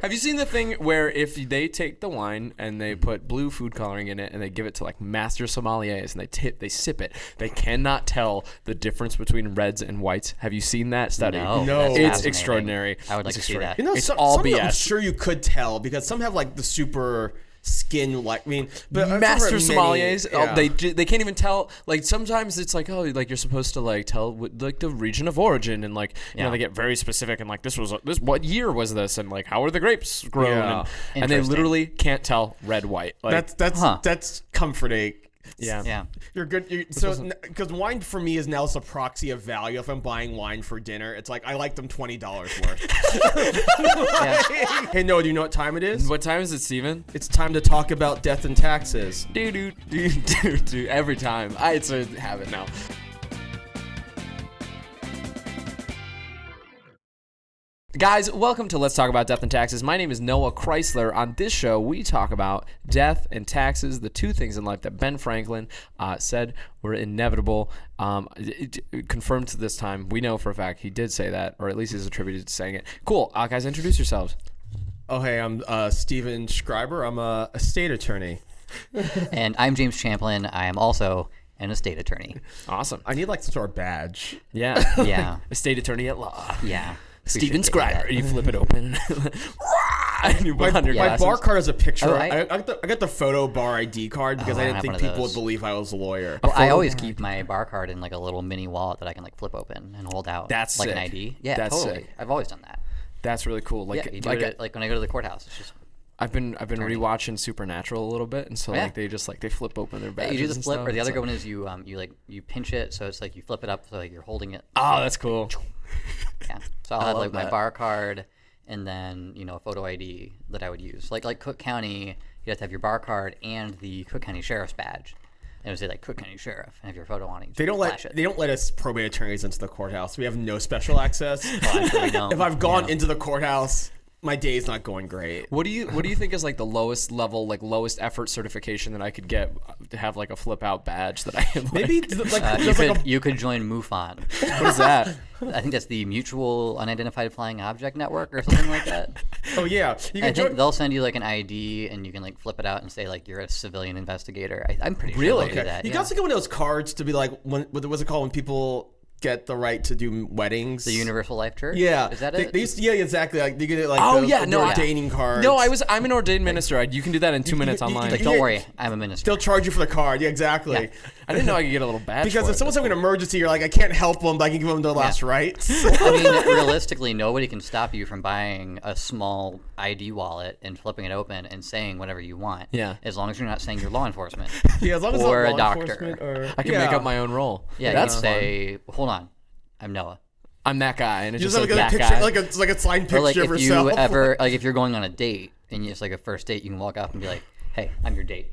Have you seen the thing where if they take the wine and they put blue food coloring in it and they give it to like master sommeliers and they tip, they sip it, they cannot tell the difference between reds and whites. Have you seen that study? No, No. It's extraordinary. I would like It's to see that. You know, It's some, all some of them I'm BS. sure you could tell because some have like the super skin like I mean but master sommeliers oh, yeah. they they can't even tell like sometimes it's like oh like you're supposed to like tell like the region of origin and like you know Yeah. they get very specific and like this was this what year was this and like how are the grapes grown Yeah. and, and they literally can't tell red white like that's that's Huh. that's comforting yeah Yeah. You're good. You're, so, because wine for me is now just a proxy of value. If I'm buying wine for dinner, it's like I like them twenty dollars worth. hey, no, do you know what time it is? what time is it Steven? It's time to talk about death and taxes. do do do do do every time I it's a habit now Guys, welcome to Let's Talk About Death and Taxes. My name is Noah Chrysler. On this show, we talk about death and taxes, the two things in life that Ben Franklin uh, said were inevitable. Um, it, it- confirmed to this time, we know for a fact he did say that, or at least he's attributed to saying it. Cool. Uh, guys, introduce yourselves. Oh, hey, I'm uh, Steven Schreiber. I'm a estate attorney. And I'm James Champlin. I am also an estate attorney. Awesome. I need like some sort of badge. Yeah. Yeah. Estate attorney at law. Yeah. We Steven should Schreiber. that. You flip it open. and you put My, on your my bar card has a picture. Oh, I, I- I, got the, I got the photo bar ID card because Oh, I I didn't have think people would believe I was a lawyer. Well, I always keep my bar card in like a little mini wallet that I can like flip open and hold out. That's like an. ID. Yeah, That's totally. sick. I've always done that. That's really cool. Like, yeah, like it like when I go to the courthouse. It's just I've been I've been rewatching Supernatural a little bit, and so Yeah. like they just like they flip open their badges. you do the flip, stuff. or the It's other good one is you um you like you pinch it, so it's like you flip it up, so like you're holding it. Oh, that's cool. Yeah. So I'll have love like my bar card and then, you know, a photo ID that I would use. Like like Cook County, you have to have your bar card and the Cook County Sheriff's badge. And it would say like Cook County Sheriff and have your photo on it. They don't let it. they don't let us probate attorneys into the courthouse. We have no special access. Well, actually, we don't. if I've gone Yeah. into the courthouse, my day's not going great. What do you What do you think is like the lowest level, like lowest effort certification that I could get to have like a flip out badge that I am like, Maybe like Uh, you could like a you could join MUFON. what is that? I think that's the Mutual Unidentified Flying Object Network or something like that. oh yeah, you I think join. they'll send you like an ID and you can like flip it out and say like you're a civilian investigator. I, I'm pretty sure Really? they'll do that. You yeah. can also get one of those cards to be like when what was it called when people get the right to do weddings. the Universal Life Church. Yeah, is that they, it? they used to, yeah, exactly. Like you get it like Oh, the, yeah, no, I- ordaining cards. No, I was I'm an ordained minister. I, you can do that in two minutes you- online. you- like, don't worry, I'm a minister. They'll charge you for the card. Yeah, exactly. I didn't know I could get a little badge Because if someone's having an emergency, you're like, I can't help them, but I can give them their last rites. I mean, realistically, nobody can stop you from buying a small ID wallet and flipping it open and saying whatever you want. Yeah. As long as you're not saying you're law enforcement. yeah, as long as Or a doctor. Or, I can yeah. make up my own role. Yeah, that's you say, hold on, I'm Noah. I'm that guy, and it's You just just have says like a picture, guy. like a it's like a signed picture Or like of if yourself. you ever, like if you're going on a date and it's like a first date, you can walk up and be like, hey, I'm your date.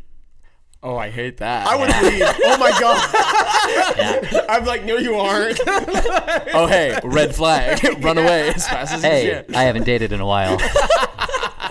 oh, I hate that. I would leave. Oh my god. Yeah. I'm like, no, you aren't. oh, hey, red flag. Run away as fast as you hey, can. I haven't dated in a while.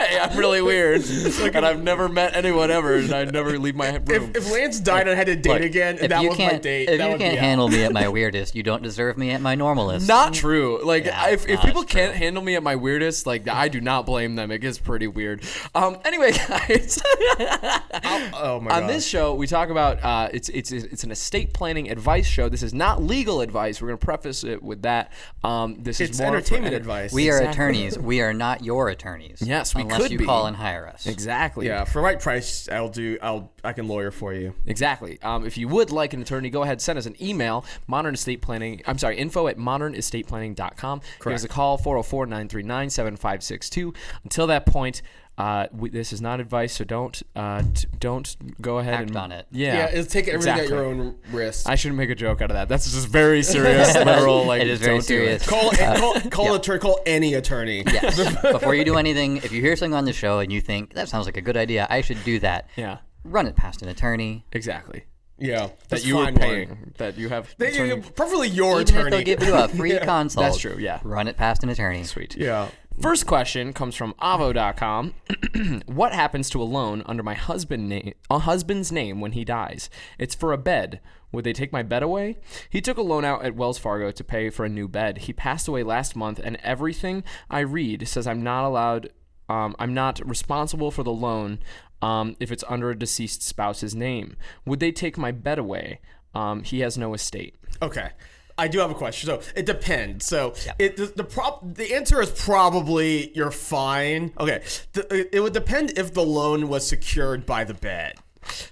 Hey, I'm really weird, and I've never met anyone ever, and I never leave my room. if, if Lance died and I had to date Look, again, and that you was my date, if that you would can't be out. handle me at my weirdest, you don't deserve me at my normalest. not true. Like Yeah, if, if people true. can't handle me at my weirdest, like I do not blame them. It gets pretty weird. Um. Anyway, guys. Oh my god. On god. this show, we talk about uh, it's it's it's an estate planning advice show. This is not legal advice. We're going to preface it with that. Um, this it's is more entertainment enter- advice. We are Exactly. attorneys. We are not your attorneys. Yes, we unless could you be. call and hire us. Exactly. yeah, for the right price, I'll do. I'll. I can lawyer for you. Exactly. Um, if you would like an attorney, go ahead and send us an email, modern estate planning. I'm sorry, info at modernestateplanning.com. Give us a call, 404 939 7562. Until that point, uh, we, this is not advice, so don't uh, t- don't go ahead Act and on it. Yeah, Yeah, it's take everything exactly. at your own risk. I shouldn't make a joke out of that. That's just very serious, literal. Like It is very don't do it. serious. call call call attorney. Call any attorney. Yes. Before you do anything, if you hear something on the show and you think that sounds like a good idea, I should do that. Yeah, Run it past an attorney. exactly. Yeah, That just you were find one. That you have. They- attorney- preferably your Even attorney. if they'll give you a free consult. That's true, yeah. Run it past an attorney. Sweet. yeah. First question comes from avvo.com. what happens to a loan under my husband name, a husband's name when he dies? It's for a bed. Would they take my bed away? He took a loan out at Wells Fargo to pay for a new bed. He passed away last month and everything I read says I'm not allowed Um, I'm not responsible for the loan um, if it's under a deceased spouse's name. Would they take my bed away? Um, he has no estate. Okay. I do have a question. So it depends. So it the, the prop the answer is probably you're fine. Okay. The, it would depend if the loan was secured by the bed.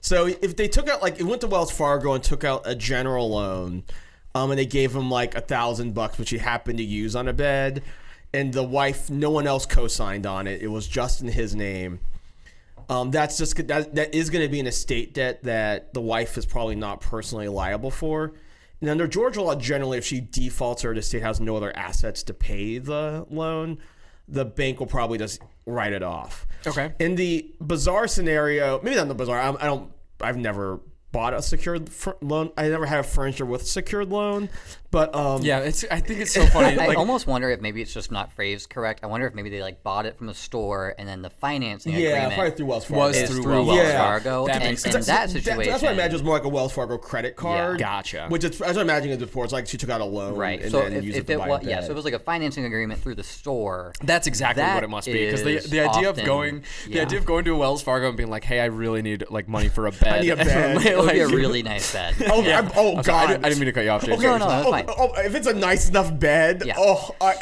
So if they took out like it went to Wells Fargo and took out a general loan, um, and they gave him like a thousand bucks, which he happened to use on a bed, and the wife, no one else co-signed on it. It was just in his name. Um, that's just that that is going to be an estate debt that the wife is probably not personally liable for. And under Georgia law, generally, if she defaults or the state has no other assets to pay the loan, the bank will probably just write it off. Okay. In the bizarre scenario, maybe not the bizarre. I, I don't. I've never bought a secured fr- loan. I never had a furniture with a secured loan, but um, Yeah, it's. I think it's so funny. I like, almost wonder if maybe it's just not phrased correct. I wonder if maybe they like bought it from a store and then the financing yeah, agreement probably through Wells Fargo. Was through through, Wells Wells Fargo. Fargo. That and makes sense. that That- situation, that's what I imagine was more like a Wells Fargo credit card. Gotcha. Which is, as I imagine it before, it's like she took out a loan, right? And So then if, used if it to it buy a was yeah, so it was like a financing agreement through the store. That's exactly That what it must be because the the idea of often- going the idea of going to a Wells Fargo and being like, hey, I really need like money for a bed. need a bed. It would be a really nice bed. Oh, yeah. Oh I'm sorry, I God! I didn't mean to cut you off, James. No, no, oh, oh, if it's a nice enough bed, Yeah. oh, I,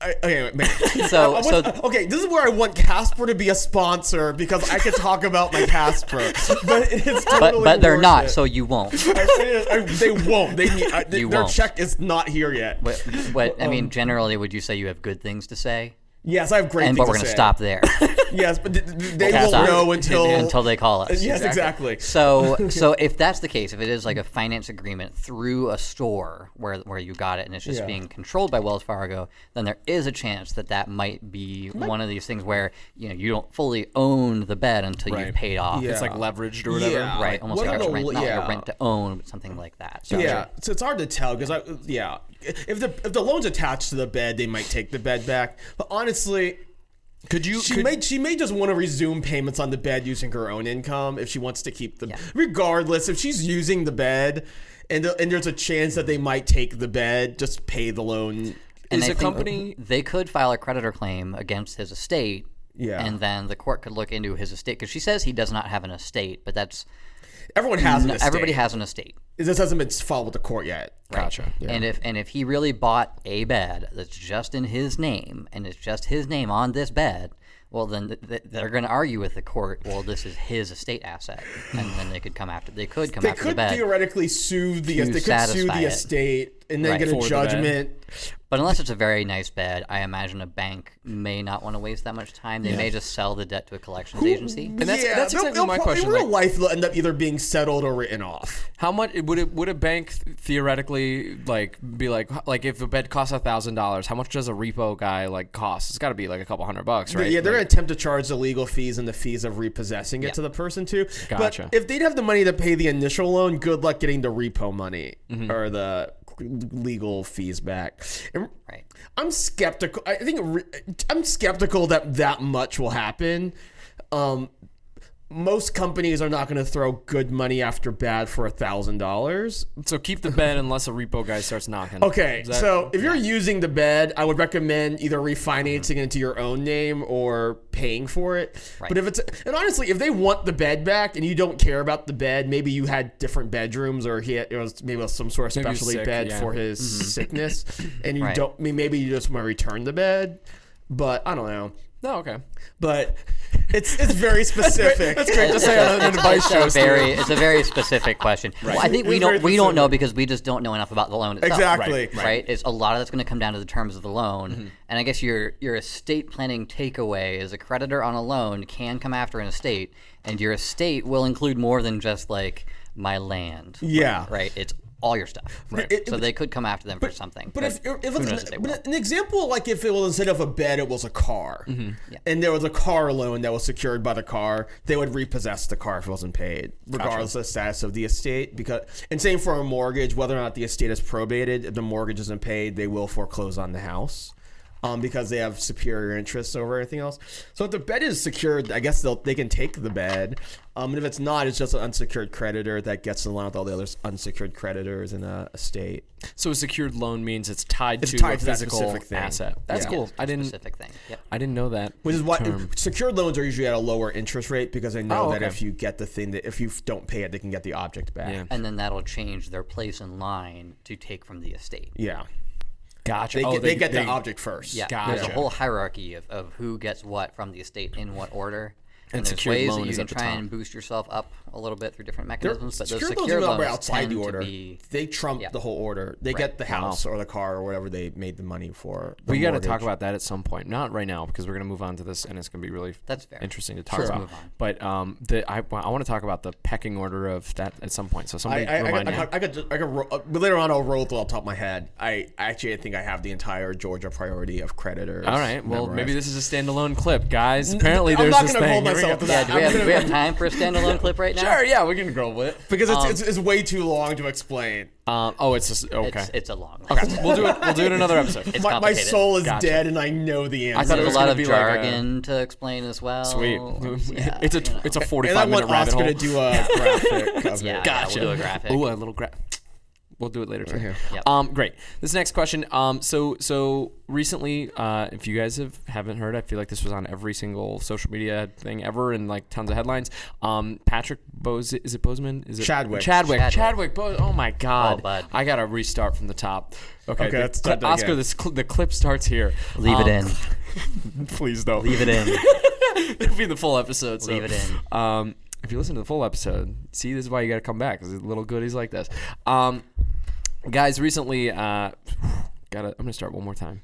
I, okay. So- I- I so- okay, this is where I want Casper to be a sponsor because I can talk about my Casper, but it's But totally but they're not, it. so you won't. I- I- they won't. They You their won't. check is not here yet. But, but I Um, mean, generally, would you say you have good things to say? yes, I have great. And things but we're to gonna say. stop there. Yes, but th- th- they Okay, won't stop. know until until they call us. Yes, exactly. So, so if that's the case, if it is like a finance agreement through a store where where you got it and it's just Yeah. being controlled by Wells Fargo, then there is a chance that that might be one of these things where you know you don't fully own the bed until Right. you've paid off. Yeah. It's like leveraged or whatever. Yeah. Right, almost what like the- rent, not like a rent to own, but something like that. So Yeah, so it's hard to tell because I yeah, if the if the loan's attached to the bed, they might take the bed back. But honestly, Could you? she could- may she may just want to resume payments on the bed using her own income if she wants to keep the. Yeah. Regardless, if she's using the bed, and the, and there's a chance that they might take the bed, just pay the loan. And Is I a think company- they could file a creditor claim against his estate. Yeah. And then the court could look into his estate because she says he does not have an estate, but that's Everyone has an estate. everybody has an estate. Just hasn't been filed with the court yet. Gotcha. And if and if he really bought a bed that's just in his name and it's just his name on this bed, well then th- th- they're going to argue with the court. Well, this is his estate asset, and then they could come after. They could come They after the could bed. theoretically sue the they could sue the it. estate and then Right. get a the judgment. But unless it's a very nice bed, I imagine a bank may not want to waste that much time. They may just sell the debt to a collections agency. And that's yeah, that's they'll- exactly they'll my question. In real like, life, they'll end up either being settled or written off. How much would it would a bank theoretically like be like like if a bed costs a thousand dollars? How much does a repo guy like cost? It's got to be like a couple hundred bucks, right? Yeah, they're Like, gonna attempt to charge the legal fees and the fees of repossessing it Yeah. to the person too. Gotcha. But if they'd have the money to pay the initial loan, good luck getting the repo money Mm-hmm. or the legal fees back. And Right. I'm skeptical. I think I'm skeptical that that much will happen. Um, most companies are not going to throw good money after bad for a thousand dollars. so keep the bed unless a repo guy starts knocking. Okay, so if you're using the bed, I would recommend either refinancing it into your own name or paying for it. Right. But if it's and honestly, if they want the bed back and you don't care about the bed, maybe you had different bedrooms or he had, it was maybe some sort of Maybe he was specialty sick, bed yeah. for his mm-hmm. sickness, and you Right. don't. I mean, maybe you just want to return the bed. But I don't know. No, okay. But it's it's very specific. That's great to say on an advice It's show. a very, it's a very specific question. Well, I think we don't we don't know because we just don't know enough about the loan itself. Exactly. Right. right? It's a lot of that's going to come down to the terms of the loan, Mm-hmm. and I guess your your estate planning takeaway is a creditor on a loan can come after an estate, and your estate will include more than just like my land. Yeah. Right. It's all your stuff. Right. It- so they could come after them for something. But if, if it's an, but an example, like if it was instead of a bed, it was a car, Mm-hmm. and there was a car loan that was secured by the car, they would repossess the car if it wasn't paid, regardless of the status of the estate. Because and same for a mortgage, whether or not the estate is probated, if the mortgage isn't paid, they will foreclose on the house. Um, because they have superior interests over everything else. So if the bed is secured, I guess they'll they can take the bed. Um, and if it's not, it's just an unsecured creditor that gets in line with all the other unsecured creditors in a, a state. So a secured loan means it's tied It's to tied a to that physical specific thing. asset. That's Yeah. cool. I didn't. Specific thing. Yep. I didn't know that. Which is why term. secured loans are usually at a lower interest rate because they know Oh, that if you get the thing that if you don't pay it, they can get the object back. Yeah. And then that'll change their place in line to take from the estate. Yeah. Gotcha. They, Oh, get, they, get they- the object first. Yeah, Gotcha. there's a whole hierarchy of, of who gets what from the estate in what order. And there's ways loan that you is can try and boost yourself up a little bit through different They're- mechanisms. But those secured loans secured loans operate outside tend the to order. be They trump Yeah. the whole order. They get the house or the car or whatever they made the money for. the we got to talk about that at some point. Not right now because we're going to move on to this, and it's going to be really That's fair. interesting to talk Sure. about. Let's move on. But um, the I, I want to talk about the pecking order of that at some point. So somebody I, I, remind I, me. I, I could, I could, ro- uh, later on, I'll roll it off the top of my head. I actually, I think I have the entire Georgia priority of creditors. All right. Well, maybe this is a standalone clip, guys. Apparently, I'm there's not this gonna thing. Hold Here we myself go. to Yeah, that. do we I'm have, do we have time for a standalone clip right now? Sure. Yeah, we can roll with it. because it's, it's, it's way too long to explain. Um, oh, it's just okay. It's, it's a long list. okay, we'll do it. We'll do it another episode. It's My, my soul is Gotcha. dead, and I know the answer. I thought it was a lot of be like a- jargon to explain as well. Sweet. Yeah, it's a you know. it's a and I 45 want minute rabbit Oscar hole. to do a graphic of Yeah, it. yeah, we'll do a graphic. Ooh, a little gra- We'll do it later too. Yep. Um, great. This next question. Um, so so recently, uh, if you guys have haven't heard, I feel like this was on every single social media thing ever, and like tons of headlines. Um, Patrick Bose is it Boseman? Is it Chadwick. Chadwick. Chadwick. Chadwick. Bo- oh my God. Oh, bud. I gotta restart from the top. Okay. Okay, the let's cli- Oscar, this cl- the clip starts here. Leave Um, it in. Please don't. Leave it in. It'll be the full episode. So, Leave it in. If you listen to the full episode, see, this is why you got to come back because little goodies like this. Um, guys, recently, uh, gotta. I'm gonna start one more time.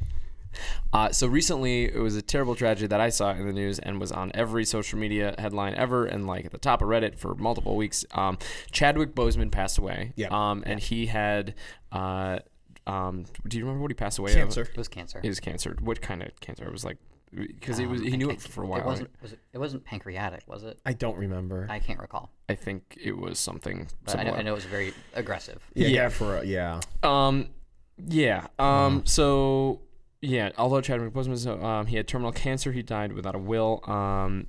Uh, so recently, it was a terrible tragedy that I saw in the news and was on every social media headline ever, and like at the top of Reddit for multiple weeks. Um, Chadwick Boseman passed away. Yeah. Um, and he had. Uh, um, do you remember what he passed away of? Cancer. It was cancer. It was cancer. What kind of cancer? It was like because he was he Um, knew it for a while. It wasn't. right? Was it, it wasn't pancreatic, was it? I don't remember. I can't recall. I think it was something But I know. I know it was very aggressive. yeah, Yeah. yeah, for a, yeah. Um, yeah. Um, so yeah, although Chadwick Boseman, was, um, he had terminal cancer. He died without a will. Um,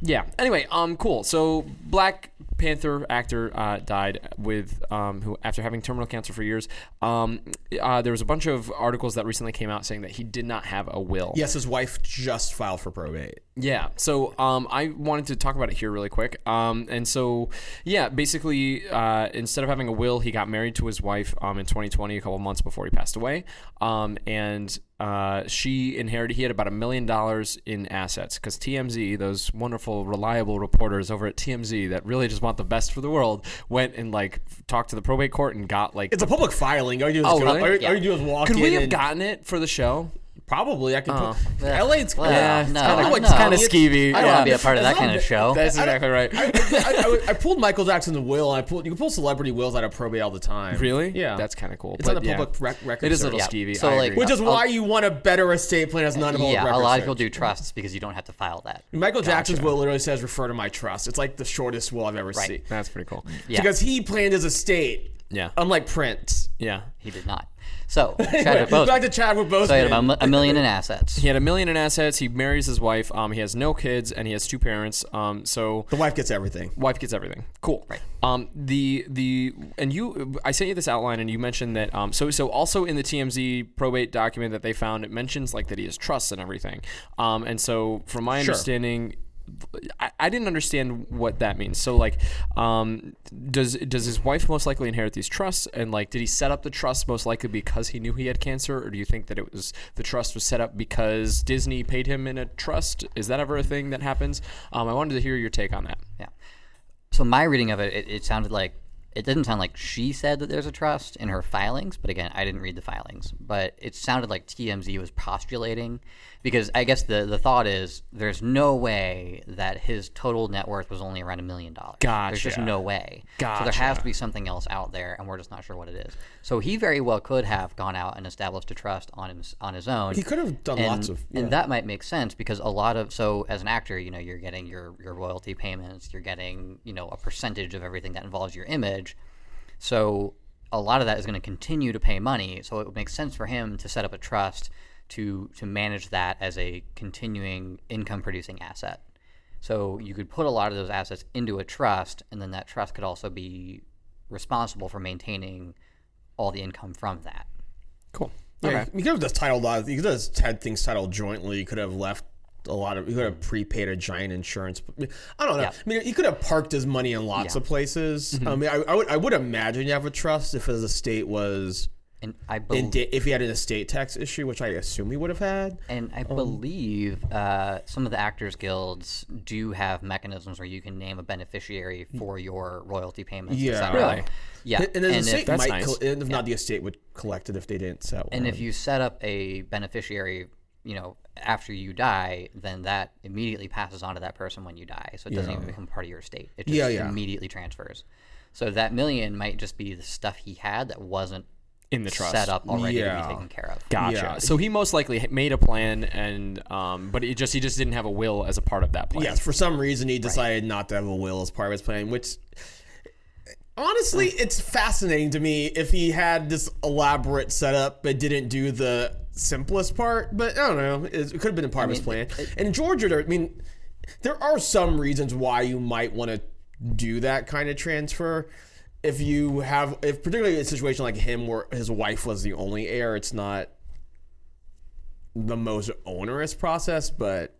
yeah. Anyway, um, cool. So Black Panther actor uh, died with um, who after having terminal cancer for years. Um, uh, there was a bunch of articles that recently came out saying that he did not have a will. Yes, his wife just filed for probate. Yeah. So um, I wanted to talk about it here really quick. Um, and so yeah, basically, uh, instead of having a will, he got married to his wife um, in 2020, a couple months before he passed away. Um, and uh, she inherited. He had about a million dollars in assets because TMZ, those wonderful, reliable reporters over at TMZ that really just want the best for the world, went and like talked to the probate court and got like. It's a public filing. All you do is Oh, really? all, you- Yeah. all you do is walk could we have gotten it for the show? Probably, I could. Oh. Put, LA, it's Well, Yeah, it's no, kinda- no. it's kinda skeevy. I don't Yeah. want to be a part of that kind of show. That's exactly right. I, I, I, I pulled Michael Jackson's will. And I pulled. You can pull celebrity wills out of probate all the time. Really? Yeah. That's kind of cool. It's on but the yeah. public rec- record. It is a little. Yeah. skeevy. So, like. Which is why you want a better estate plan as none of yeah, a lot of people do. do trusts because you don't have to file that. Michael Jackson's will literally says refer to my trust. It's like the shortest will I've ever Right. seen. That's pretty cool. Yeah, Because he planned his estate, Yeah. unlike Prince. Yeah. he did not. So Anyway, Chadwick Boseman. back to Chadwick Boseman. So he had about a a million in assets. He had a million in assets. He marries his wife. Um, he has no kids, and he has two parents. Um, so the wife gets everything. wife gets everything. Cool. Right. Um, the the and you, I sent you this outline, and you mentioned that. Um, so so also in the TMZ probate document that they found, it mentions like that he has trusts and everything. Um, and so from my Sure. understanding. I, I didn't understand what that means. So like, um, does does his wife most likely inherit these trusts? And like, did he set up the trust most likely because he knew he had cancer, or do you think that it was the trust was set up because Disney paid him in a trust? Is that ever a thing that happens? Um, I wanted to hear your take on that. Yeah. So my reading of it, it, it sounded like it didn't sound like she said that there's a trust in her filings, but again, I didn't read the filings. But it sounded like TMZ was postulating because I guess the the thought is there's no way that his total net worth was only around a million dollars. There's just no way. So there has to be something else out there, and we're just not sure what it is. So he very well could have gone out and established a trust on him on his own. He could have done and, lots of. and that might make sense because a lot of so as an actor you know you're getting your your royalty payments you're getting you know a percentage of everything that involves your image so a lot of that is going to continue to pay money so it would make sense for him to set up a trust to to manage that as a continuing income producing asset. So you could put a lot of those assets into a trust, and then that trust could also be responsible for maintaining all the income from that. Cool. Yeah, Okay. you could have just titled. Uh, you could have had things titled jointly. You could have left a lot of. You could have prepaid a giant insurance. I don't know. Yeah. I mean, you could have parked his money in lots Yeah. of places. Mm-hmm. I mean, I, I would. I would imagine you have a trust if his estate was. And I In believe. da- if he had an estate tax issue, which I assume he would have had. And Um, I believe uh, some of the actors guilds do have mechanisms where you can name a beneficiary for your royalty payments. Yeah. et cetera. Really? Yeah. And, and his estate if, That's might. nice. col- and if not, the estate would collect it if they didn't sell. and if you set up a beneficiary, you know, after you die, then that immediately passes on to that person when you die. So it doesn't even become part of your estate. It just Yeah, yeah. immediately transfers. So that million might just be the stuff he had that wasn't In the trust. set up already Yeah. to be taken care of. Gotcha. Yeah. So he most likely made a plan, and um, but it just he just didn't have a will as a part of that plan. Yes, for some reason he decided not to have a will as part of his plan, which honestly, it's fascinating to me if he had this elaborate setup but didn't do the simplest part. But I don't know, it, it could have been a part of his plan. And Georgia, I mean, there are some reasons why you might want to do that kind of transfer. If you have, if particularly a situation like him where his wife was the only heir, it's not the most onerous process, but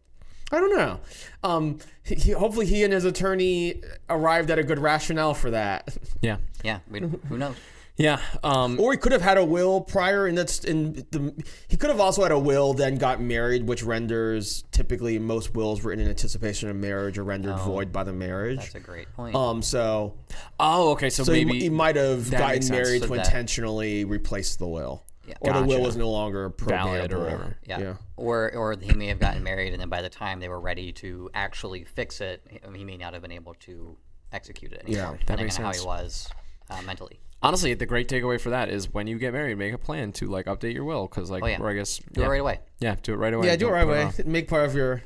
I don't know. Um, he, hopefully, he and his attorney arrived at a good rationale for that. Yeah. Yeah. We, who knows? Yeah. Um, Or he could have had a will prior, and that's in the. He could have also had a will, then got married, which renders typically most wills written in anticipation of marriage are rendered void by the marriage. That's a great point. Um, so oh, okay. So, so he, maybe he might have gotten married So to that- intentionally replace the will, Yeah. or the will was no longer Valid or whatever. Yeah. Yeah. Or or he may have gotten married, and then by the time they were ready to actually fix it, he- he may not have been able to execute it anymore, Yeah, that depending makes on how he was uh, mentally. Honestly, the great takeaway for that is when you get married, make a plan to like update your will, because like, Oh, yeah. or I guess Do yeah, it right away. Yeah, do it right away. Yeah, do it Don't right away. off. Make part of your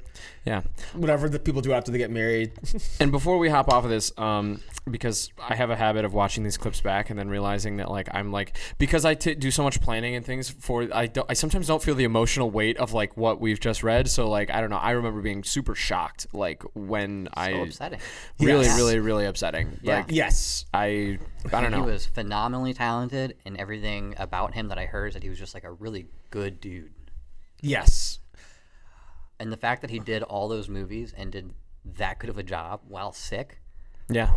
Yeah. whatever the people do after they get married. And before we hop off of this, um, because I have a habit of watching these clips back and then realizing that like I'm like because I t- do so much planning and things for I don't I sometimes don't feel the emotional weight of like what we've just read. So like I don't know. I remember being super shocked like when I So upsetting. really Yes. really really upsetting. Yeah. Like yes. I I don't He was phenomenally talented, and everything about him that I heard is that he was just like a really good dude. Yes. And the fact that he did all those movies and did that good of a job while sick. Yeah.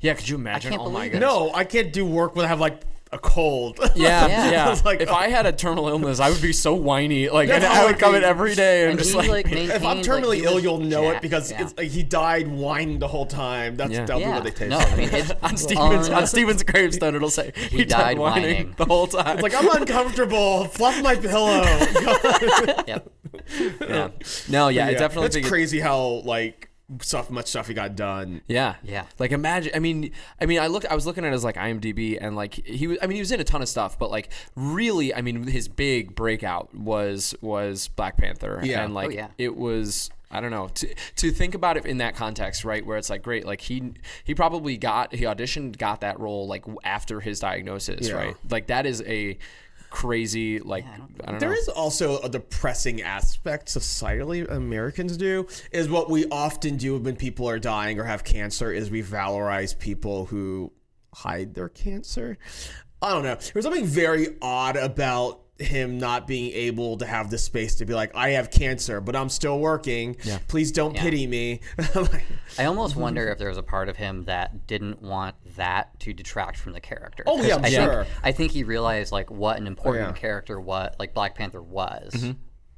Yeah. Could you imagine? can't oh my god. No, I can't do work when I have like a cold. Yeah, Yeah. yeah. It's like, if I had a terminal illness, I would be so whiny. Like, That's and I I would come in every day and, And just like, like if I'm terminally like, ill, you'll know it because yeah. it's like he died whining the whole time. That's Yeah. that'll yeah. what they taste. No, I mean it's on Steven's on Steven's gravestone, it'll say he, died, died whining, whining." the whole time. it's like I'm uncomfortable. Fluff my pillow. Yep. yeah. No, yeah, I Yeah, definitely It's crazy how like stuff, much stuff he got done. Yeah, Yeah. Like imagine. I mean, I mean, I looked. I was looking at his like IMDb, and like he was. I mean, he was in a ton of stuff, but like really, I mean, his big breakout was was Black Panther. Yeah. and like Oh, yeah. it was. I don't know to to think about it in that context, right? Where it's like great, like he he probably got he auditioned, got that role like after his diagnosis, Yeah. right? Like that is a crazy like I don't, There know. is also a depressing aspect societally Americans do is what we often do when people are dying or have cancer is we valorize people who hide their cancer. I don't know. There's something very odd about him not being able to have the space to be like, I have cancer, but I'm still working. Yeah. Please don't pity me. Like, I almost wonder if there was a part of him that didn't want that to detract from the character. Oh yeah, I'm sure. Think, I think he realized like what an oh, important Oh, yeah. character what like Black Panther was mm-hmm.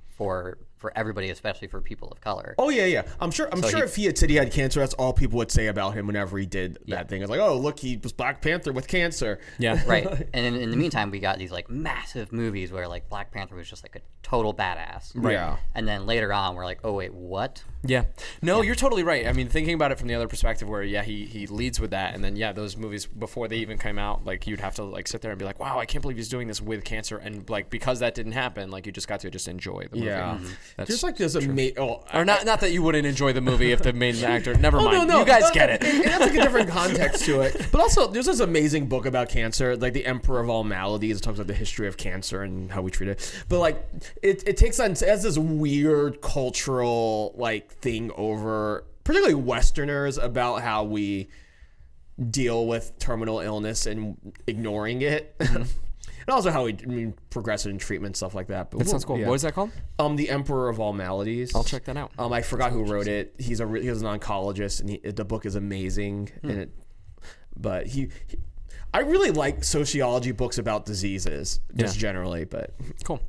for for everybody, especially for people of color. Oh yeah, yeah. I'm sure. I'm sure he- if he had said he had cancer, that's all people would say about him whenever he did that thing. It's like, oh, look, he was Black Panther with cancer. yeah, Right. And in, in the meantime, we got these like massive movies where like Black Panther was just like a total badass. Right. Yeah. And then later on, we're like, oh wait, what? Yeah. No, you're totally right. I mean, thinking about it from the other perspective where yeah, he he leads with that and then yeah, those movies before they even came out, like you'd have to like sit there and be like, "Wow, I can't believe he's doing this with cancer." And like because that didn't happen, like you just got to just enjoy the movie. Yeah. Mm-hmm. That's There's like this amazing. Oh, or not. Not that you wouldn't enjoy the movie if the main actor. Never Oh, mind. no, no. You guys no, get it. And, that's like a different context to it. But also, there's this amazing book about cancer, like The Emperor of All Maladies. It talks about the history of cancer and how we treat it. But like, it, it takes on, it has this weird cultural like thing over, particularly Westerners, about how we deal with terminal illness and ignoring it. Mm-hmm. And also how we I mean, progress in treatment, stuff like that. But That sounds cool. yeah. What is that called? Um, the Emperor of All Maladies. I'll check that out. Um, I forgot who wrote it. He's a re- he was an oncologist, and he, the book is amazing. Hmm. And it, but he, he, I really like sociology books about diseases, just Yeah. generally. But Cool.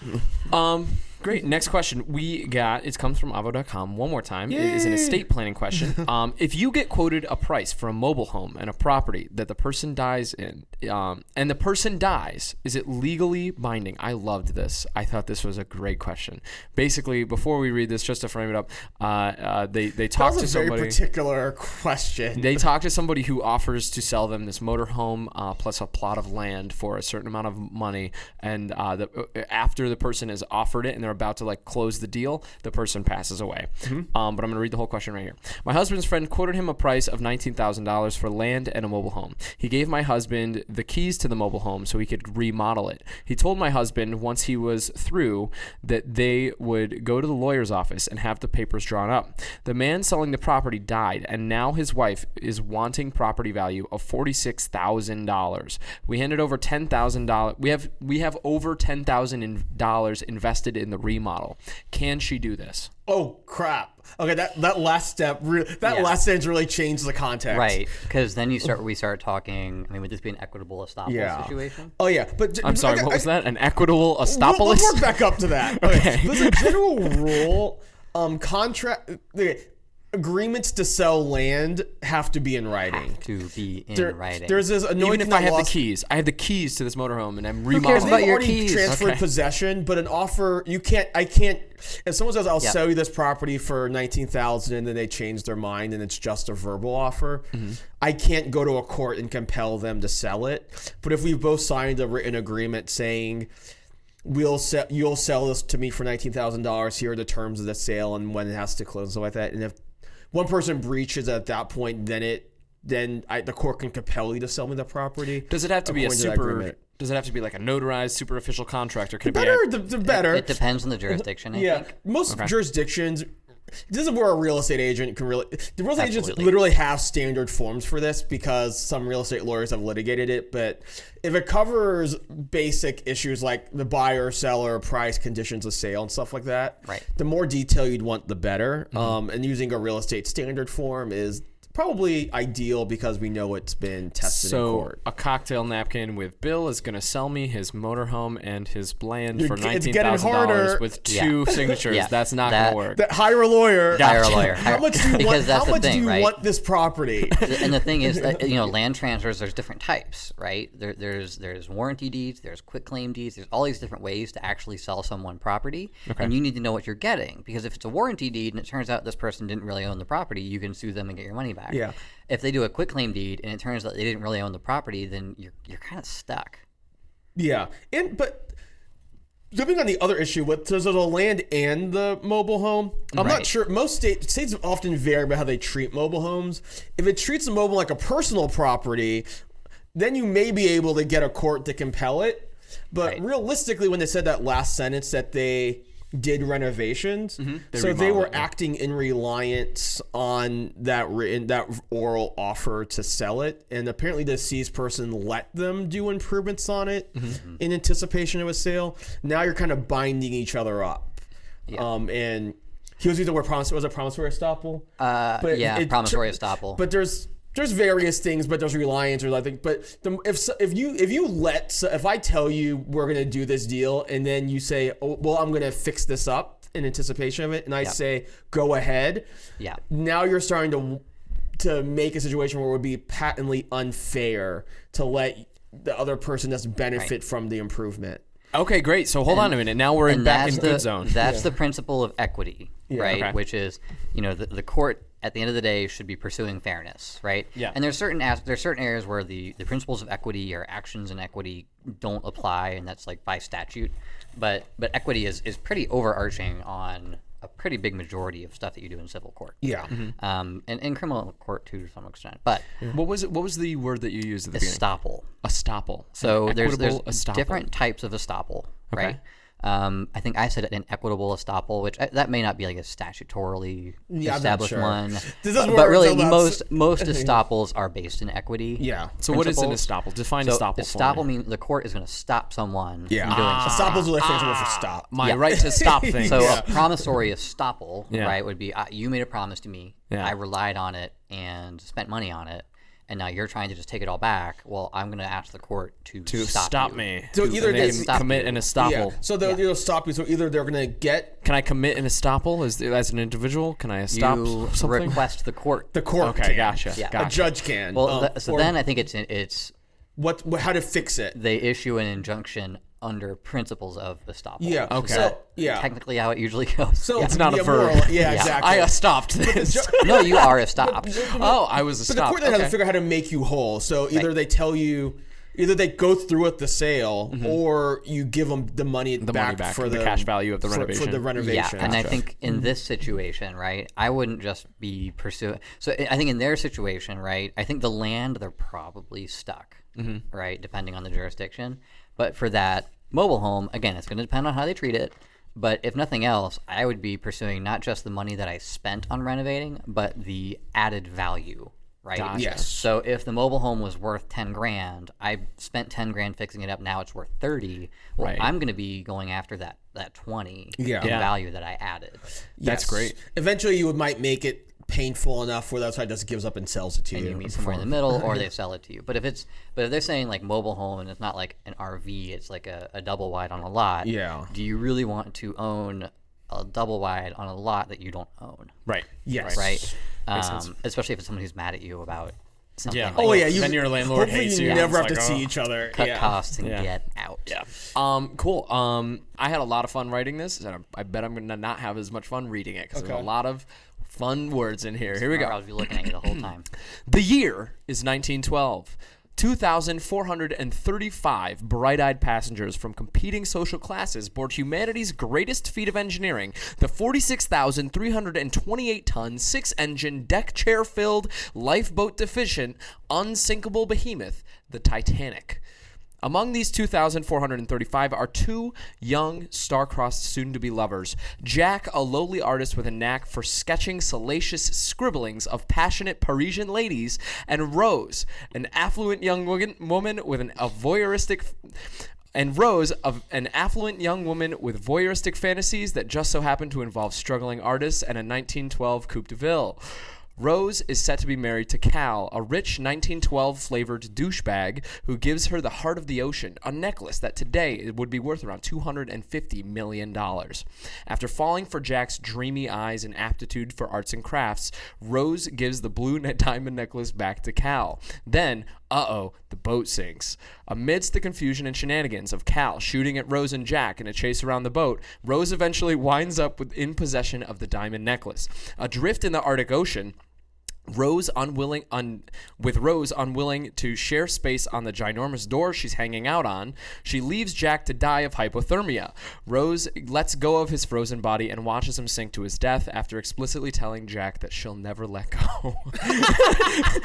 Um, great. Next question we got. It comes from Avvo.com. One more time. It is an estate planning question. um, if you get quoted a price for a mobile home and a property that the person dies in, um, and the person dies, is it legally binding? I loved this. I thought this was a great question. Basically, before we read this, just to frame it up, uh, uh, they they was to a very somebody. particular question. They talk to somebody who offers to sell them this motorhome uh, plus a plot of land for a certain amount of money, and uh, the, uh, after the person has offered it and they're about to like close the deal, the person passes away. Um, but I'm gonna read the whole question right here. My husband's friend quoted him a price of nineteen thousand dollars for land and a mobile home. He gave my husband the keys to the mobile home so he could remodel it. He told my husband once he was through that they would go to the lawyer's office and have the papers drawn up. The man selling the property died, and now his wife is wanting property value of forty-six thousand dollars. We handed over ten thousand dollars. We have we have over ten thousand dollars invested in the remodel. Can she do this? oh crap! Okay, that that last step, re- that Yeah. last sentence really changed the context. Right, because then you start. We start talking. I mean, would this be an equitable estoppel Yeah. situation? Oh yeah, but I'm sorry. I- What I- was that? An equitable We'll, estoppelist? we'll work back up to that. Okay. Okay. There's a general rule. Um, contract okay, agreements to sell land have to be in writing. To be in There- writing. There's this annoying Even if I have the keys, I have the keys to this motorhome, and I'm cares remodeling. about They've your already keys? transferred Okay. possession, but an offer you can't. I can't. If someone says I'll Yeah. sell you this property for nineteen thousand, and then they change their mind, and it's just a verbal offer, Mm-hmm. I can't go to a court and compel them to sell it. But if we've both signed a written agreement saying we'll sell, you'll sell this to me for nineteen thousand dollars. Here are the terms of the sale and when it has to close and stuff like that. And if one person breaches at that point, then it then I, the court can compel you to sell me the property. Does it have to be a according to that super? Does it have to be like a notarized, super official contract, or can it be? Better, A, the, the better. it depends on the jurisdiction. I Yeah, think. most jurisdictions. This is where a real estate agent can really. The real estate agents literally have standard forms for this because some real estate lawyers have litigated it. But if it covers basic issues like the buyer, seller, price, conditions of sale, and stuff like that, Right. The more detail you'd want, the better. Mm-hmm. Um, and using a real estate standard form is probably ideal because we know it's been tested in so court. a cocktail napkin with Bill is going to sell me his motorhome and his land for You're- it's nineteen getting dollars harder. with Yeah. two signatures. Yeah. That's not That- going to work. That hire a lawyer. Hire a lawyer. How much do you want? How much thing, do you right? want this property? and the thing is that you know land transfers there's different types right there, there's there's warranty deeds there's quitclaim deeds there's all these different ways to actually sell someone property and you need to know what you're getting because if it's a warranty deed and it turns out this person didn't really own the property you can sue them and get your money back Yeah. if they do a quitclaim deed and it turns out they didn't really own the property then you're you're kind of stuck Yeah, and but jumping on the other issue with so the land and the mobile home. I'm not sure. Most state, states often vary about how they treat mobile homes. If it treats the mobile like a personal property, then you may be able to get a court to compel it. But Right. realistically, when they said that last sentence that they did renovations, They so they were it, acting in reliance on that written that oral offer to sell it, and apparently the deceased person let them do improvements on it Mm-hmm. in anticipation of a sale. Now you're kind of binding each other up, um, and he was either the word promise. Was it promissory estoppel? uh, But yeah it- promissory estoppel But there's there's various things, but there's reliance or I think. But the, if if you if you let so if I tell you we're gonna do this deal and then you say, oh, well, I'm gonna fix this up in anticipation of it, and I say go ahead, yeah now you're starting to to make a situation where it would be patently unfair to let the other person just benefit from the improvement. Okay, great. So hold on a minute. Now we're in and back in the good zone. that's the principle of equity, right? Okay. Which is, you know, the, the court at the end of the day should be pursuing fairness, right? Yeah. And there's certain as, there's certain areas where the the principles of equity or actions in equity don't apply, and that's like by statute. But but equity is is pretty overarching on a pretty big majority of stuff that you do in civil court. Yeah. Um, and in criminal court too, to some extent. But what was it? What was the word that you used at the beginning? estoppel. Estoppel. So An there's there's equitable estoppel. different types of estoppel, right? Um, I think I said an equitable estoppel, which I, that may not be like a statutorily Yeah, established sure. one. Is but really, most most estoppels are based in equity. Yeah. So what is an estoppel? Define So estoppel. estoppel me. means the court is going to stop someone Yeah. from doing something. Estoppel's word for stop. My right to stop things. So a promissory estoppel, Yeah. right, would be uh, you made a promise to me, Yeah. I relied on it and spent money on it, and now you're trying to just take it all back. Well, I'm going to ask the court to, to stop, stop, me. So To- either they they stop commit you. an estoppel. Yeah. So they'll, they'll stop you. So either they're gonna get Can I commit an estoppel as as an individual? Can I stop You something? request the court. the court. okay, can. gotcha. Yeah. A judge can. well, um, th- so or then I think it's it's what, what? How to fix it? they issue an injunction under principles of estoppel. Yeah. Okay. So, yeah. Technically, how it usually goes. So It's not a yeah, verb. moral- yeah, exactly. I stopped this. no, you are a stopped. oh, I was a But the court then has to figure out how to make you whole. So either they tell you, either they go through with the sale, or you give them the money Mm-hmm. The back money back, for the the, cash value of the for- for, renovation. the renovation. Yeah, and I think in this situation, right, I wouldn't just be pursuing. So I I think in their situation, right, I think the land they're probably stuck, Mm-hmm. right, depending on the jurisdiction. But for that mobile home, again, it's going to depend on how they treat it. But if nothing else, I would be pursuing not just the money that I spent on renovating, but the added value, right? Gotcha. Yes. So if the mobile home was worth ten grand, I spent ten grand fixing it up. Now it's worth thirty. Well, Right. I'm going to be going after that that twenty Yeah. in Yeah. value that I added. That's great. Eventually, you would might make it painful enough where the outside just gives up and sells it to and you. you meet somewhere in the middle, or they sell it to you. But if it's but if they're saying like mobile home and it's not like an RV, it's like a, a double wide on a lot. Yeah. Do you really want to own a double wide on a lot that you don't own? Right. Yes. Right. sense. Um, especially if it's someone who's mad at you about something. Yeah. like Oh yeah, you. Then your landlord hopefully hates you you. never It's have to see oh. each other. cut yeah. costs and Yeah. get out. Yeah. Um. Cool. Um. I had a lot of fun writing this, and I, I bet I'm gonna not have as much fun reading it because there's a lot of fun words in here. Here we go. I'll be looking at you the whole time. The year is 1912. 2,435 bright eyed passengers from competing social classes board humanity's greatest feat of engineering, the 46,328 ton, six engine, deck chair filled, lifeboat deficient, unsinkable behemoth, the Titanic. Among these 2,435 are two young, star-crossed soon-to-be lovers. Jack, a lowly artist with a knack for sketching salacious scribblings of passionate Parisian ladies, and Rose, an affluent young woman, with an, a voyeuristic... And Rose, of an affluent young woman with voyeuristic fantasies that just so happen to involve struggling artists and a 1912 Coupe de Ville. Rose is set to be married to Cal, a rich 1912 flavored douchebag who gives her the heart of the ocean, a necklace that today would be worth around $250 million. After falling for Jack's dreamy eyes and aptitude for arts and crafts, Rose gives the blue diamond necklace back to Cal. Then, uh oh, the boat sinks. Amidst the confusion and shenanigans of Cal shooting at Rose and Jack in a chase around the boat, Rose eventually winds up with, in possession of the diamond necklace. Adrift in the Arctic Ocean, Rose unwilling un, with Rose unwilling to share space on the ginormous door she's hanging out on, she leaves Jack to die of hypothermia. Rose lets go of his frozen body and watches him sink to his death after explicitly telling Jack that she'll never let go.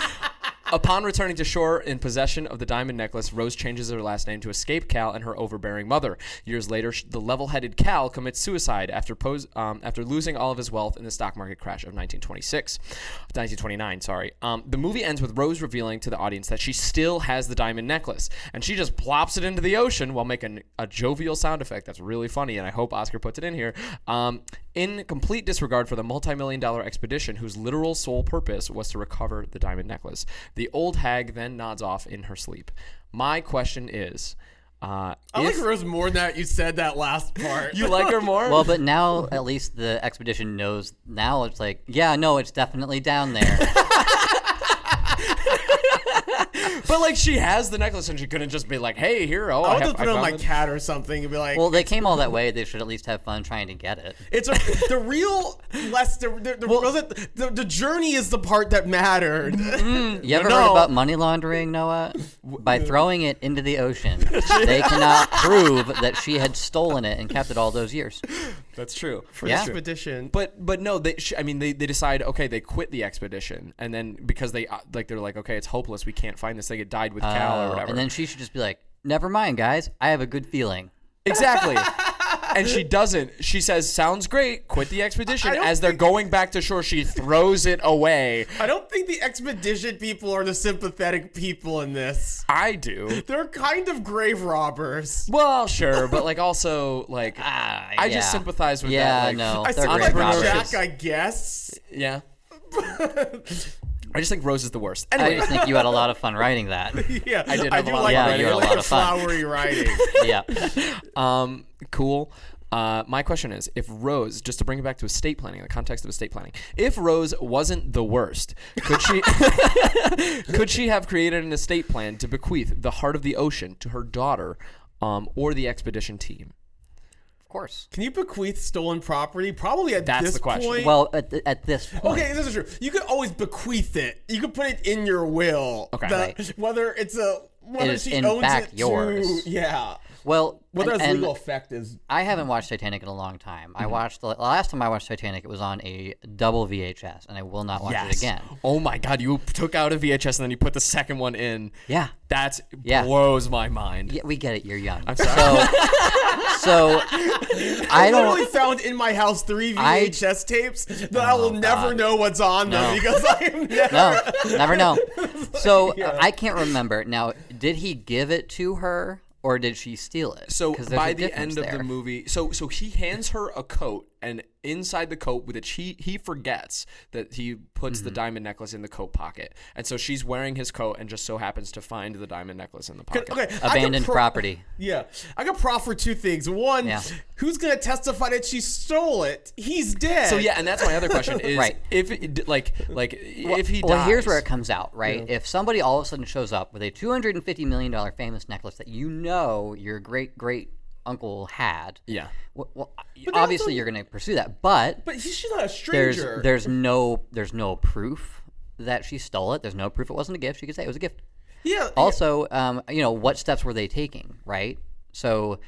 Upon returning to shore in possession of the diamond necklace, Rose changes her last name to escape Cal and her overbearing mother. Years later, the level-headed Cal commits suicide after pose, um, after losing all of his wealth in the stock market crash of 1926, 1929. Sorry. Um, the movie ends with Rose revealing to the audience that she still has the diamond necklace, and she just plops it into the ocean while making a jovial sound effect that's really funny, and I hope Oscar puts it in here. Um, in complete disregard for the multi-million dollar expedition whose literal sole purpose was to recover the diamond necklace. The old hag then nods off in her sleep. My question is, uh, I if like Rose more than that. You said that last part. you like her more? Well, but now at least the expedition knows. Now it's like, yeah, no, it's definitely down there. but like she has the necklace and she couldn't just be like, "Hey, here, oh, I I, would have, have put it I on my it." cat or something and be like, Well, they came all that way. They should at least have fun trying to get it. it's a, the real less the the, the, wasn't- the the journey is the part that mattered. Mm-hmm. You ever heard about money laundering, Noah? By throwing it into the ocean, they cannot prove that she had stolen it and kept it all those years. That's true. For Yeah. expedition. But but no, they. Sh- I mean, they, they decide okay, they quit the expedition, and then because they uh, like they're like okay, it's hopeless, we can't find this thing. It died with Cal or Oh, whatever. and then she should just be like, "Never mind, guys. I have a good feeling." exactly. and she doesn't. She says, "Sounds great. Quit the expedition." As they're going back to shore, she throws it away. I don't think the expedition people are the sympathetic people in this. I do. They're kind of grave robbers. Well, sure, but like also like Ah, I yeah. just sympathize with yeah, that. Like, no, I they're sound great like robbers. Jack, I guess. Yeah. I just think Rose is the worst. I just think you had a lot of fun writing that. Yeah, I did I have a do lot of like fun. writing. Yeah, you had a like lot of fun. flowery writing. yeah. um, cool. Uh, my question is, if Rose, just to bring it back to estate planning, the context of estate planning, if Rose wasn't the worst, could she could she have created an estate plan to bequeath the heart of the ocean to her daughter, um, or the expedition team? Of course. Can you bequeath stolen property? Probably at That's this the question. point. Well, at, th- at this point, Okay, this is true. You could always bequeath it. You could put it in your will. Okay. Right. Whether it's a whether is she in owns fact it yours. To, yeah. Well, Whether and- it's legal effect is. I haven't watched Titanic in a long time. Mm-hmm. I watched the, last time I watched Titanic. It was on a double VHS, and I will not watch it again. Oh my God! You took out a VHS and then you put the second one in. Yeah. That Yeah. blows my mind. Yeah, we get it. You're young. I'm sorry. So, so I I don't. literally found in my house three I- VHS tapes that I will Oh, never know what's on them because I never. No, never know. So I can't remember. Now, did he give it to her or did she steal it? So by the end of the movie, so so he hands her a coat, and inside the coat, which he he forgets that he puts Mm-hmm. the diamond necklace in the coat pocket, and so she's wearing his coat and just so happens to find the diamond necklace in the pocket. Okay, abandoned pro- property. Yeah, I could proffer two things. One, Yeah. who's gonna testify that she stole it? He's dead. So yeah, and that's my other question is Right. if it, like like if he Well, dies, here's where it comes out, right? If somebody all of a sudden shows up with a two hundred and fifty million dollar famous necklace that you know your great great uncle had, yeah. well, well obviously also- you're going to pursue that, but but he- she's not a stranger. there's no there's no proof that she stole it. There's no proof it wasn't a gift. She could say it was a gift. yeah. Also, um, you know, what steps were they taking, right? So,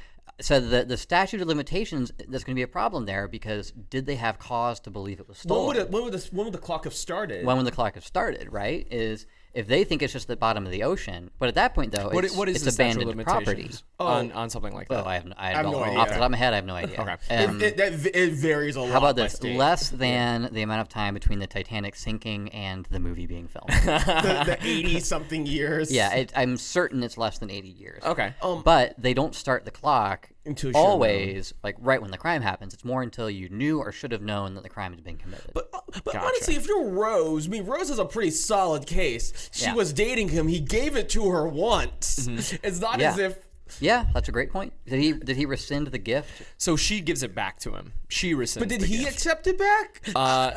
so the the statute of limitations there's going to be a problem there because did they have cause to believe it was when stolen? would it, when would this when would the clock have started? when would the clock have started? Right? Is if they think it's just the bottom of the ocean, but at that point though, What, it's, what is it's the statute of abandoned property. limitations on on something like that? Oh, I have, I have don't no off idea. the top of my head. I have no idea. Okay. Um, it, that v- it varies a lot. how about this? state. Less than the amount of time between the Titanic sinking and the movie being filmed. the, the eighty something years. yeah, it, I'm certain it's less than 80 years. okay. but they don't start the clock You're always like right when the crime happens. It's more until you knew or should have known that the crime had been committed. But, uh, but honestly, if you're Rose, I mean, Rose is a pretty solid case. She Yeah. was dating him. He gave it to her once. Mm-hmm. It's not. Yeah. as if. Yeah, that's a great point. Did he did he rescind the gift? So she gives it back to him. She rescinds. But did the he gift. accept it back? Uh,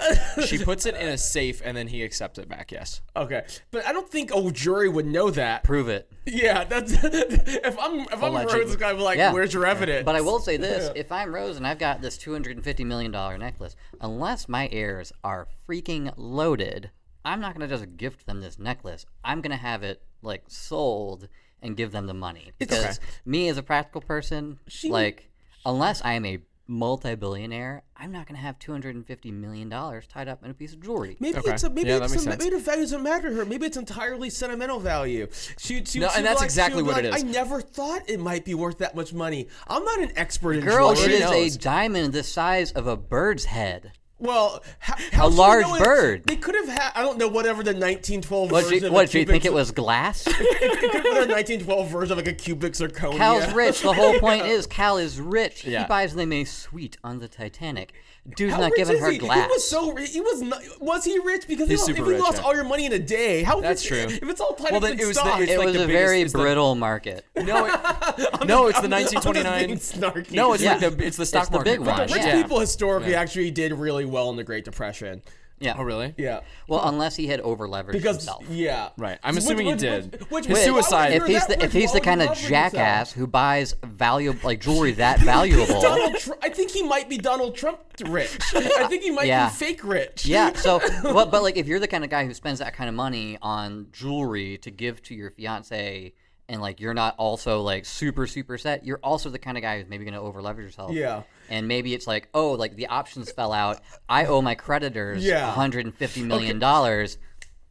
she puts it in a safe and then he accepts it back. Yes. okay, but I don't think old jury would know that. Prove it. Yeah, that's if I'm if I'm Allegedly. Rose, I'm like, Yeah. where's your evidence? But I will say this: if I'm Rose and I've got this two hundred and fifty million dollar necklace, unless my heirs are freaking loaded, I'm not gonna just gift them this necklace. I'm gonna have it like sold and give them the money because me as a practical person, like unless I am a multi-billionaire, I'm not gonna have two hundred and fifty million dollars tied up in a piece of jewelry. Maybe Okay. it's a maybe Yeah, it's a, maybe the value doesn't matter to her. Maybe it's entirely sentimental value. She, she, No, she'd and that's like- exactly what like, is. I never thought it might be worth that much money. I'm not an expert in Girl, jewelry. it is knows? a diamond the size of a bird's head. Well, how, how A large know it- bird. They could have had. I don't know whatever the 1912 What, version you, what do you think it was glass? It could have been a 1912 version of like a cubic zirconia. Cal's rich. The whole point is Cal is rich. Yeah. He buys them a suite on the Titanic. Dude's How not rich giving is her he? glass. He was so ri- he was not, was he rich because He's he, super if you rich, lost yeah. all your money in a day, how That's rich, true. If it's all tied Well, up in it was the- stock, it's it like was the a biggest- very it's the- brittle market. No, it, no, it's the I'm just- 1929. being snarky. No, it's Yeah. like the it's the stock the market big one, crash. Rich yeah. people historically actually did really well in the Great Depression. Yeah. Oh, really? Yeah. Well, unless he had over leveraged Because himself. yeah, Right. I'm Which- assuming he did. which- which- His suicide- If he's the if he's the kind of leverage yourself? jackass who buys valuable like jewelry that valuable, Donald Trump. I think he might be Donald Trump rich. I think he might Yeah. be fake rich. yeah. So, but but like if you're the kind of guy who spends that kind of money on jewelry to give to your fiance, and like you're not also like super super set, you're also the kind of guy who's maybe going to over leverage yourself. Yeah. And maybe it's like, oh, like the options fell out. I owe my creditors Yeah. 150 million dollars.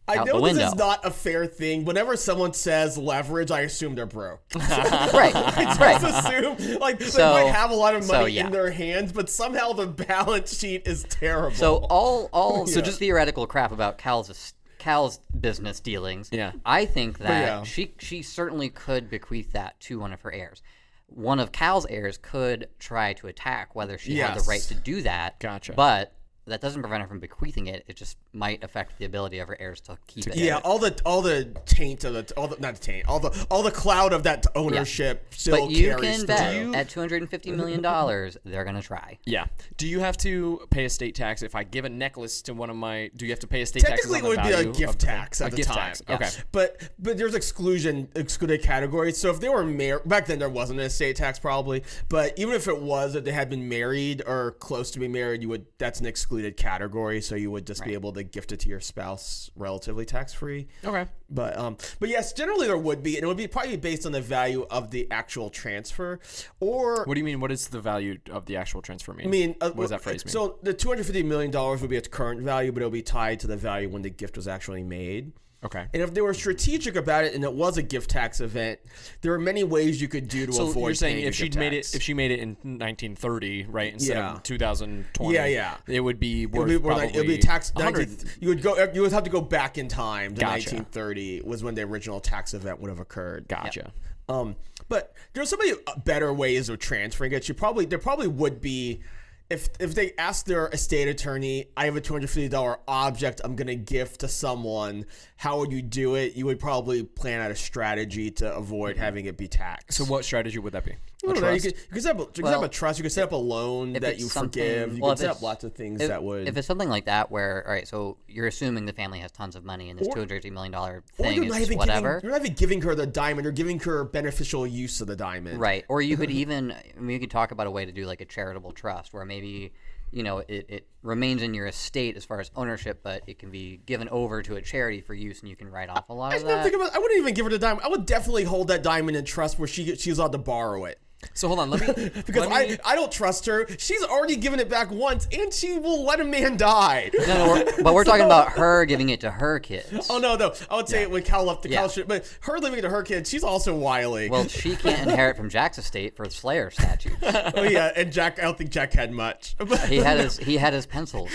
I know this is not a fair thing. Whenever someone says leverage, I assume they're broke. right. I right. just assume like So- they might have a lot of so, money yeah. in their hands, but somehow the balance sheet is terrible. So all all so just theoretical crap about Cal's Cal's business dealings. Yeah. I think that yeah. she she certainly could bequeath that to one of her heirs. One of Cal's heirs could try to attack whether she had the right to do that. Gotcha. But that doesn't prevent her from bequeathing it. It just might affect the ability of her heirs to keep it. yeah, all the all the taint of the all the not the taint, all the all the cloud of that ownership still But you carries can bet through. at two hundred and fifty million dollars, they're gonna try. Yeah. Do you have to pay a state tax if I give a necklace to one of my? Do you have to pay a state tax? Technically, it would be a gift tax at a the gift time. tax. Okay. But but there's exclusion excluded categories. So if they were married back then, there wasn't an estate tax probably. But even if it was, if they had been married or close to be married, you would that's an excluded category. So you would just be able to gift it to your spouse relatively tax free. Okay. But um, but yes, generally there would be, and it would be probably based on the value of the actual transfer, or What do you mean? What is the value of the actual transfer mean? I mean, uh, what does that phrase mean? So the two hundred fifty million dollars would be its current value, but it'll be tied to the value when the gift was actually made. Okay. And if they were strategic about it, and it was a gift tax event, there are many ways you could do to So avoid. you're saying if she'd made tax. it, if she made it in 1930, right, instead Yeah. of 2020, Yeah, yeah. it would be it would be probably like, it would be tax. 19 you would go. You would have to go back in time to Gotcha. 1930 was when the original tax event would have occurred. Gotcha. Um, but there's so many uh, better ways of transferring it. You probably there probably would be. If, if they ask their estate attorney, I have a two hundred fifty dollar object I'm gonna gift to someone. How would you do it? You would probably plan out a strategy to avoid mm-hmm. having it be taxed. So what strategy would that be? Don't know, you could, you could set up, a, you could set up a trust. You could set up a loan that you forgive. You well, could set up lots of things If, that would. if it's something like that, where all right, so you're assuming the family has tons of money, and this two hundred fifty million dollar or thing is not just even whatever. giving. You're not even giving her the diamond. You're giving her beneficial use of the diamond. Right. Or you could even, I mean, you could talk about a way to do like a charitable trust where maybe, you know, it, it remains in your estate as far as ownership, but it can be given over to a charity for use and you can write off a lot I of that. about. I wouldn't even give her the diamond. I would definitely hold that diamond in trust where she she's allowed to borrow it. So hold on, let me Because let me, I, I don't trust her. She's already given it back once, and she will let a man die. No, no, we're, but we're talking about her giving it to her kids. Oh no, no. I would say it when Cal left the Yeah. Cal shit, but her leaving it to her kids, she's also wily. Well, she can't inherit from Jack's estate for Slayer statutes. oh yeah, and Jack. I don't think Jack had much. But He had his he had his pencils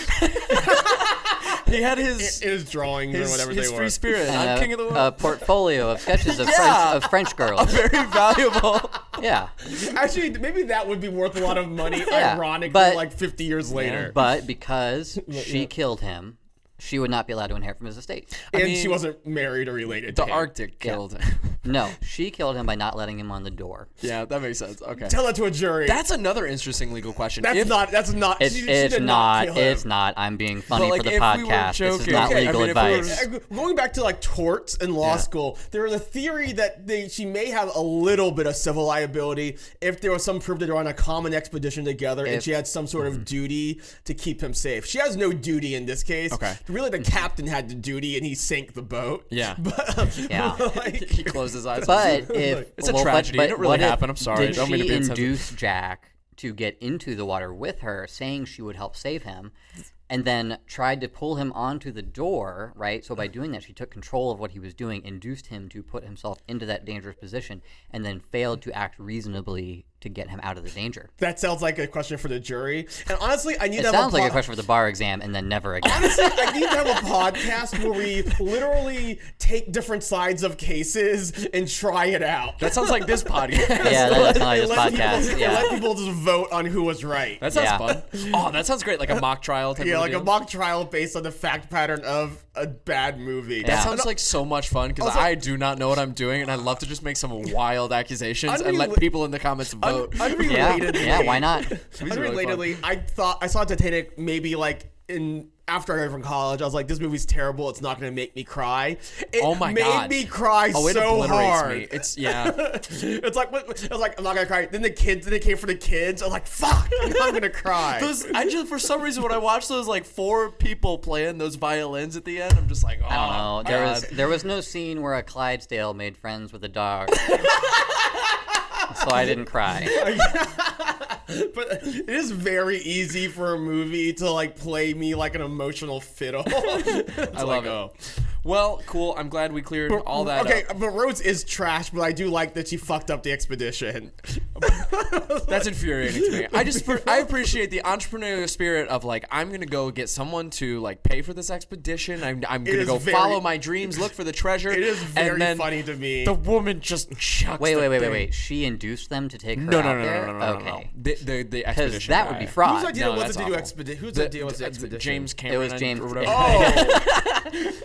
he had his his drawings or his, whatever his they free were. spirit. I'm and king of the a, world. a portfolio of sketches of Yeah. French of French girls. Very valuable. Yeah, Actually, maybe that would be worth a lot of money. Yeah, ironically, but- like 50 years later. but because she killed him, she would not be allowed to inherit from his estate. and mean, she wasn't married or related the to him. Arctic killed. him. No, she killed him by not letting him on the door. yeah, that makes sense. Okay. Tell that to a jury. That's another interesting legal question. That's If- not. That's not. It's, she, she it's did not. kill him. it's not. I'm being funny like, for the if we were podcast. this is not Okay, I mean, if we were- Going back to like torts in law Yeah. school, there was a theory that they she may have a little bit of civil liability if there was some proof that they're on a common expedition together and she had some sort of mm-hmm. duty to keep him safe. She has no duty in this case. Okay. Really, the captain had the duty and he sank the boat. Yeah. But um, Yeah. like, he closed his eyes. But if It's a well, but- tragedy. It but didn't really what if- happen. I'm sorry. Did Don't mean to she be induce Jack to get into the water with her, saying she would help save him, and then tried to pull him onto the door? Right. So by doing that, she took control of what he was doing, induced him to put himself into that dangerous position, and then failed to act reasonably to get him out of the danger. that sounds like a question for the jury. And honestly, I need It to have sounds a like a question for the bar exam, and then never again. Honestly, I need to have a podcast where we literally take different sides of cases and try it out. that sounds like this podcast. yeah, that does sound like this let podcast. People, Yeah. let people just vote on who was right. That sounds Yeah. fun. Oh, that sounds great. Like a mock trial type yeah, of like a mock trial based on the fact pattern of a bad movie. That Yeah. sounds like so much fun because Also- I do not know what I'm doing, and I love to just make some wild accusations and let people in the comments vote. Yeah, unrelatedly, yeah, why not? really Unrelatedly, I thought I saw Titanic maybe like in after I graduated from college, I was like, this movie's terrible. It's not going to make me cry. It Oh my made God. Made me cry Oh, it so hard. me. It's yeah. it's like what- I was like, I'm not gonna cry. Then the kids, then it came for the kids. I was like, fuck, I'm not gonna cry. Those, I just for some reason when I watched those like four people playing those violins at the end, I'm just like, oh, I don't know. Oh, there was there was no scene where a Clydesdale made friends with a dog, so I didn't cry. but it is very easy for a movie to like play me like an emotional fiddle. I love like, it. oh. Well, cool. I'm glad we cleared all that. Okay, up. but Rose is trash, but I do like that she fucked up the expedition. That's infuriating to me. I just I appreciate the entrepreneurial spirit of like I'm gonna go get someone to like pay for this expedition. I'm I'm gonna go very- follow my dreams, look for the treasure. It is very and then funny to me. The woman just chucks. Wait, wait, wait, wait, wait. She induced them to take her No, out no, no, there. no, no, no, no, okay. no, no. The the, the Because expedition. that would be fraud. Whose idea No, was that's to do expedition? Whose The- idea was the the- expedition? James Cameron. It was James- Or whatever. Oh,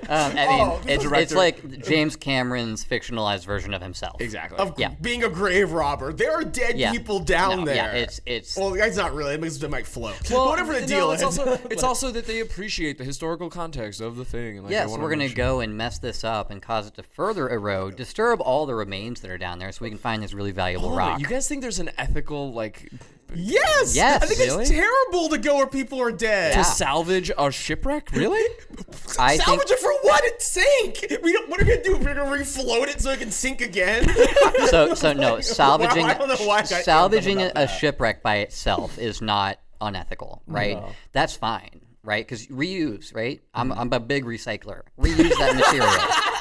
Um, I mean, Oh, it's, it's like James Cameron's fictionalized version of himself. exactly. of Yeah. being a grave robber. There are dead Yeah. people down No, there. Yeah, it's it's Well, the guy's not really. It makes it might float. Well, whatever the no, deal it's is. Also, it's also that they appreciate the historical context of the thing. And, like, yeah. So we're gonna go and mess this up and cause it to further erode, disturb all the remains that are down there, so we can find this really valuable Hold on, rock. You guys think there's an ethical like yes. Yes. I think Really? it's terrible to go where people are dead. to salvage a shipwreck? Really? I think Salvage it for what? It sank. We don't, what are we gonna do? We're gonna refloat it so it can sink again. so. So no, salvaging I don't know why I got salvaging a, a that. shipwreck by itself is not unethical, right? That's fine, right? Because reuse, right? I'm mm. I'm a big recycler. Reuse that material.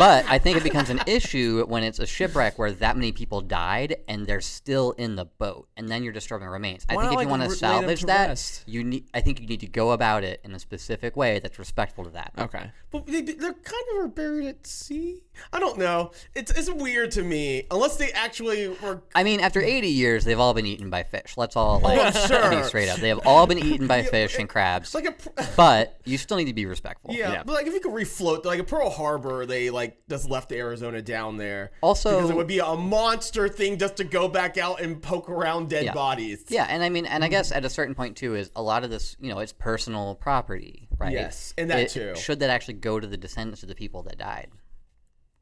But I think it becomes an issue when it's a shipwreck where that many people died and they're still in the boat, and then you're disturbing remains. I Why think not, if you want to re- lay them salvage that, rest? you need. I think you need to go about it in a specific way that's respectful to that. Okay. But they, they're kind of are buried at sea. I don't know. It's it's weird to me. Unless they actually were. I mean, after 80 years, they've all been eaten by fish. Let's all like I'm sure. be straight up. They have all been eaten by fish and crabs. Like a. pr- but you still need to be respectful. Yeah, Yeah. but like if you could refloat, like a Pearl Harbor, they like just left Arizona down there. Also- because it would be a monster thing just to go back out and poke around dead Yeah. bodies. Yeah, and I mean, and I mm. guess at a certain point too is a lot of this, you know, it's personal property, right? Yes, and that It- too. Should that actually go to the descendants of the people that died?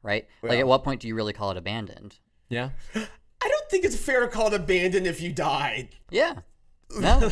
Right? Like, at what point do you really call it abandoned? Yeah. I don't think it's fair to call it abandoned if you died. Yeah. No.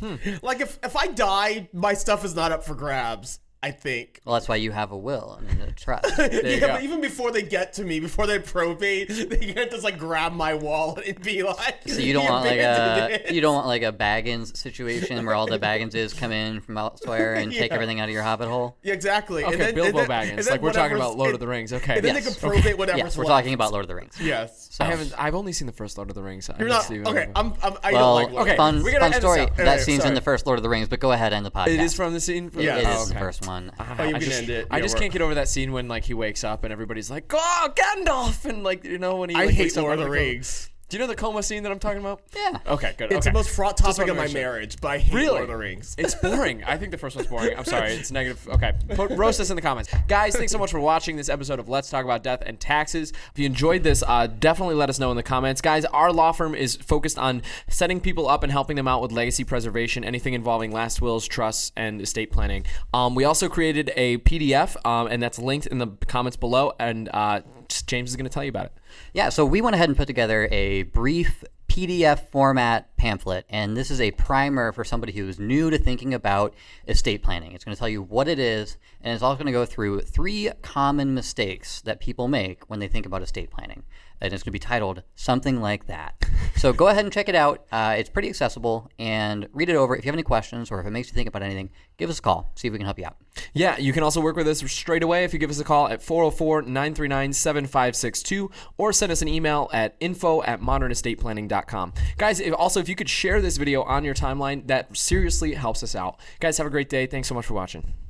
Hmm. Like if if I die, my stuff is not up for grabs. I think. well, that's why you have a will and a trust. you yeah, go. but even before they get to me, before they probate, they can't just like grab my wallet and be like. So you don't want like a it." you don't want like a Baggins situation where all the Bagginses come in from elsewhere and take everything out of your hobbit hole. Yeah, exactly. Okay, and then, Bilbo and then, Baggins. and then Like we're talking about Lord and- of the Rings. Okay. And then Yes. they can probate whatever's Yes, we're left. talking about Lord of the Rings. Yes. So, I haven't. I've only seen the first Lord of the Rings. You're not okay. I'm. I'm I well, don't like. Lord. okay, fun, fun story. That scene's in the first Lord of the Rings, but go ahead and the podcast. It is from the scene. From, Yeah, It Oh, the first one. Oh, you I just, it. I just can't get over that scene when like he wakes up and everybody's like, "Oh, Gandalf!" and like you know when he. I like, hate wakes Lord of the. Rings. Do you know the coma scene that I'm talking about? Yeah. Okay, good. It's okay. the most fraught topic of my make sure. marriage, but I hate Really? Lord of the Rings. It's boring. I think the first one's boring. I'm sorry. It's negative. Okay. Put, roast us in the comments. Guys, thanks so much for watching this episode of Let's Talk About Death and Taxes. If you enjoyed this, uh, definitely let us know in the comments. Guys, our law firm is focused on setting people up and helping them out with legacy preservation, anything involving last wills, trusts, and estate planning. Um, we also created a PDF, um, and that's linked in the comments below. And uh, just- James is going to tell you about it. Yeah, so we went ahead and put together a brief PDF format pamphlet, and this is a primer for somebody who's new to thinking about estate planning. It's going to tell you what it is, and it's also going to go through three common mistakes that people make when they think about estate planning. And it's going to be titled something like that. So go ahead and check it out. Uh, it's pretty accessible, and read it over. If you have any questions or if it makes you think about anything, give us a call. See if we can help you out. Yeah, you can also work with us straight away if you give us a call at 404 939 7562 or send us an email at info at modernestateplanning.com. Guys, if, also, if you could share this video on your timeline, that seriously helps us out. Guys, have a great day. Thanks so much for watching.